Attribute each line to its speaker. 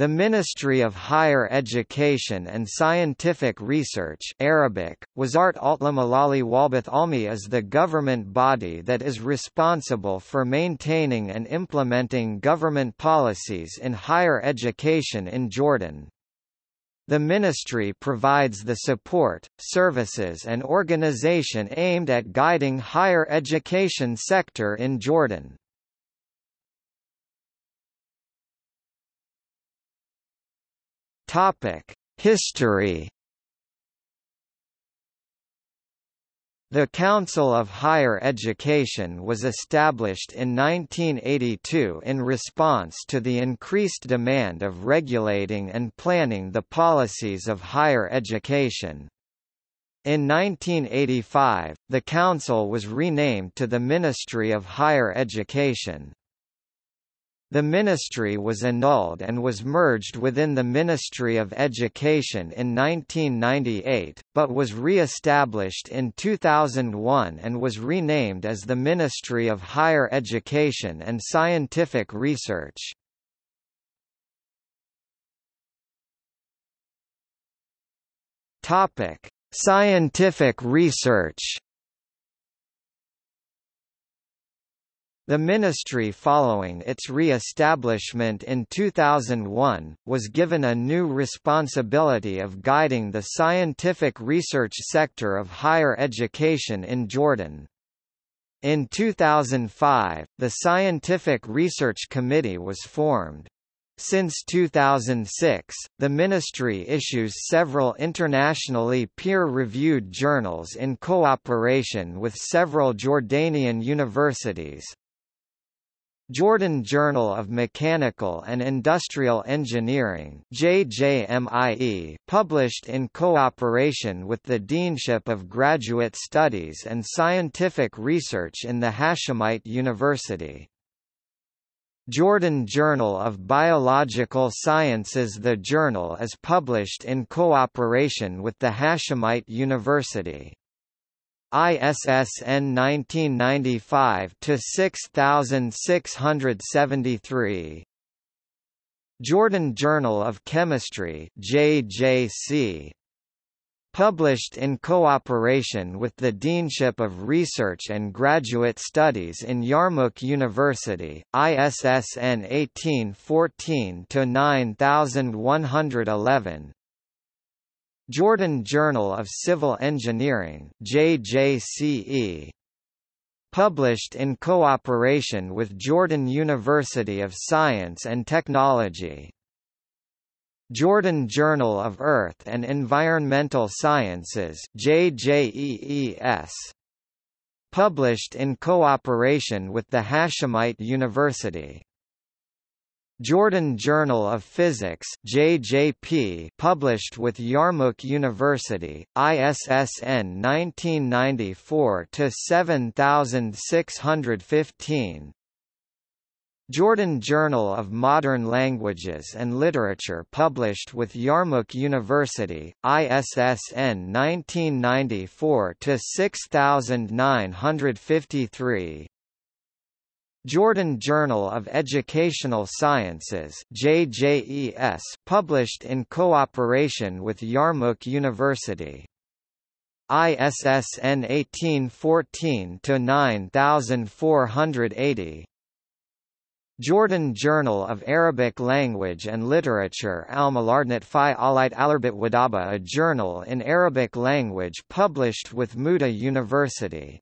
Speaker 1: The Ministry of Higher Education and Scientific Research Arabic, Wazart Altlamalali Walbath Almi is the government body that is responsible for maintaining and implementing government policies in higher education in Jordan. The ministry provides the support, services and organization aimed at guiding higher education sector in Jordan. Topic: History. The Council of Higher Education was established in 1982 in response to the increased demand of regulating and planning the policies of higher education. In 1985, the Council was renamed to the Ministry of Higher Education. The ministry was annulled and was merged within the Ministry of Education in 1998, but was re-established in 2001 and was renamed as the Ministry of Higher Education and Scientific Research. Scientific research The ministry following its re-establishment in 2001, was given a new responsibility of guiding the scientific research sector of higher education in Jordan. In 2005, the Scientific Research Committee was formed. Since 2006, the ministry issues several internationally peer-reviewed journals in cooperation with several Jordanian universities, Jordan Journal of Mechanical and Industrial Engineering JJMIE, published in cooperation with the Deanship of Graduate Studies and Scientific Research in the Hashemite University. Jordan Journal of Biological Sciences The journal is published in cooperation with the Hashemite University. ISSN 1995 to 6673 Jordan Journal of Chemistry JJC Published in cooperation with the Deanship of Research and Graduate Studies in Yarmouk University, ISSN 1814 to 9111 Jordan Journal of Civil Engineering JJCE published in cooperation with Jordan University of Science and Technology. Jordan Journal of Earth and Environmental Sciences JJEES published in cooperation with the Hashemite University Jordan Journal of Physics JJP published with Yarmouk University, ISSN 1994-7615 Jordan Journal of Modern Languages and Literature published with Yarmouk University, ISSN 1994-6953 Jordan Journal of Educational Sciences JJES published in cooperation with Yarmouk University. ISSN 1814-9480 Jordan Journal of Arabic Language and Literature Al-Malardnat Fi Alit Alarbit Wadaba a journal in Arabic language published with Mu'tah University